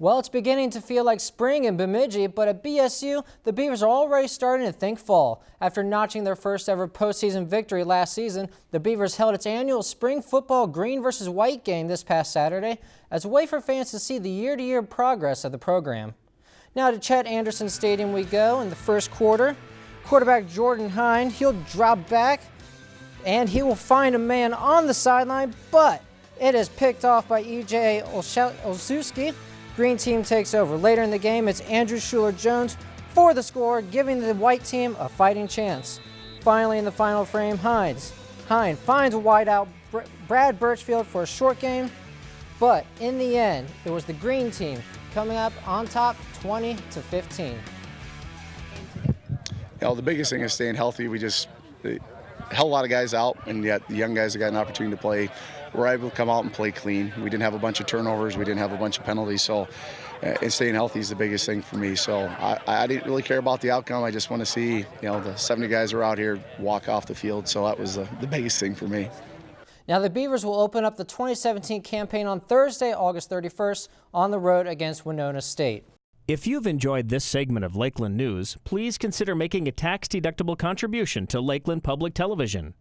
Well, it's beginning to feel like spring in Bemidji, but at BSU, the Beavers are already starting to think fall. After notching their first ever postseason victory last season, the Beavers held its annual spring football green versus white game this past Saturday as a way for fans to see the year-to-year -year progress of the program. Now to Chet Anderson Stadium we go in the first quarter. Quarterback Jordan Hine, he'll drop back and he will find a man on the sideline, but it is picked off by E.J. Olszewski green team takes over. Later in the game, it's Andrew Schuler-Jones for the score, giving the white team a fighting chance. Finally, in the final frame, Hines. Hines finds a wideout Brad Birchfield for a short game, but in the end, it was the green team coming up on top 20 to 15. You know, the biggest thing is staying healthy. We just held a lot of guys out, and yet the young guys that got an opportunity to play were able to come out and play clean. We didn't have a bunch of turnovers. We didn't have a bunch of penalties. So, uh, and staying healthy is the biggest thing for me. So I, I didn't really care about the outcome. I just want to see, you know, the 70 guys are out here walk off the field. So that was the biggest thing for me. Now the Beavers will open up the 2017 campaign on Thursday, August 31st on the road against Winona State. If you've enjoyed this segment of Lakeland News, please consider making a tax-deductible contribution to Lakeland Public Television.